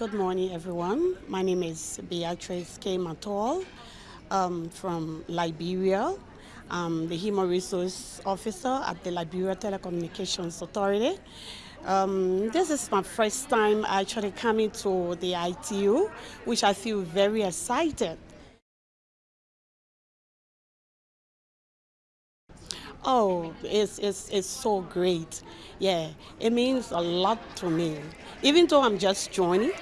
Good morning, everyone. My name is Beatrice K. Matol um, from Liberia. I'm the Human Resource Officer at the Liberia Telecommunications Authority. Um, this is my first time actually coming to the ITU, which I feel very excited. Oh, it's, it's, it's so great. Yeah, it means a lot to me. Even though I'm just joining,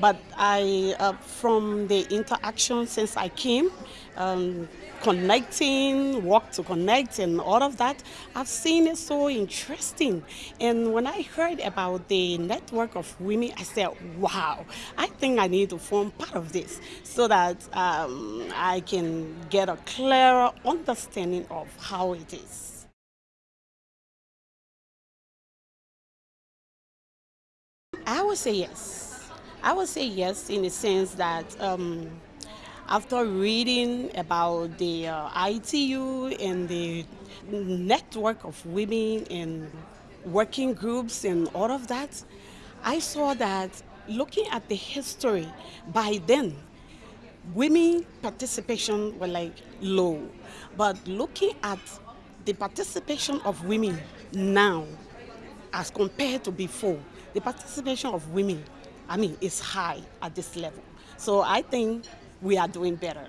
but I, uh, from the interaction since I came, um, connecting, walk to connect, and all of that, I've seen it so interesting. And when I heard about the network of women, I said, wow, I think I need to form part of this so that um, I can get a clearer understanding of how it is. I would say yes. I would say yes in the sense that um, after reading about the uh, ITU and the network of women and working groups and all of that, I saw that looking at the history, by then, women participation were like low. But looking at the participation of women now as compared to before, the participation of women I mean, it's high at this level. So I think we are doing better.